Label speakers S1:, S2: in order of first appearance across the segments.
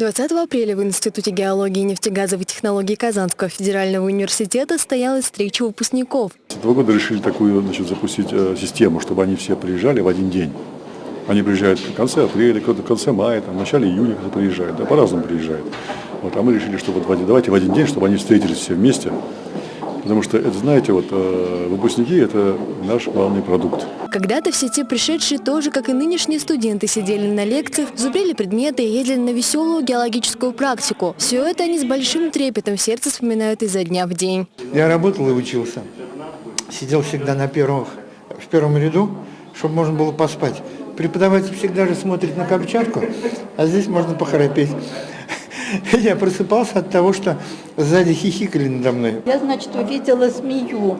S1: 20 апреля в Институте геологии и нефтегазовой технологий Казанского федерального университета состоялась встреча выпускников.
S2: Два года решили такую значит, запустить э, систему, чтобы они все приезжали в один день. Они приезжают в конце апреля, кто-то в конце мая, там, в начале июня кто-то приезжает, да, по-разному приезжают. Вот, а мы решили, что вот давайте в один день, чтобы они встретились все вместе. Потому что, это, знаете, вот э, выпускники – это наш главный продукт.
S1: Когда-то все те пришедшие тоже, как и нынешние студенты, сидели на лекциях, зубрили предметы и ездили на веселую геологическую практику. Все это они с большим трепетом в сердце вспоминают изо дня в день.
S3: Я работал и учился. Сидел всегда на первых, в первом ряду, чтобы можно было поспать. Преподаватель всегда же смотрит на Камчатку, а здесь можно похрапеть. Я просыпался от того, что сзади хихикали надо мной.
S4: Я, значит, увидела змею.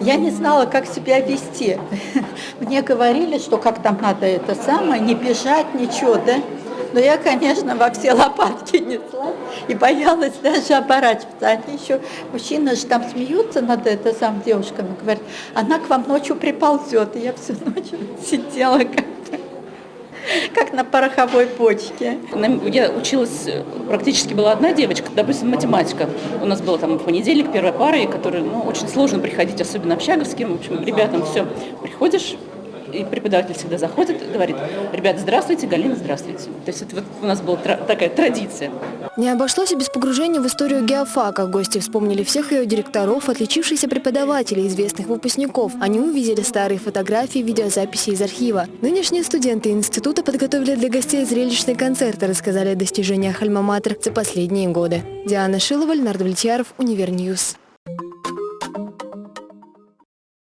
S4: Я не знала, как себя вести. Мне говорили, что как там надо это самое, не бежать, ничего, да? Но я, конечно, во все лопатки несла и боялась даже оборачиваться. Они еще, мужчины же там смеются над это сам девушками, говорят, она к вам ночью приползет. И я всю ночь сидела как как на пороховой почке.
S5: Я училась, практически была одна девочка, допустим, математика. У нас было там в понедельник первая пара, и которой ну, очень сложно приходить, особенно общаговским. В общем, ребятам все. Приходишь, и преподаватель всегда заходит говорит, ребята, здравствуйте, Галина, здравствуйте. То есть это вот у нас была такая традиция.
S1: Не обошлось и без погружения в историю геофака. Гости вспомнили всех ее директоров, отличившихся преподавателей, известных выпускников. Они увидели старые фотографии, видеозаписи из архива. Нынешние студенты института подготовили для гостей зрелищный концерт и рассказали о достижениях Альма-Матер за последние годы. Диана Шилова, Леонард Влетьяров, Univer News.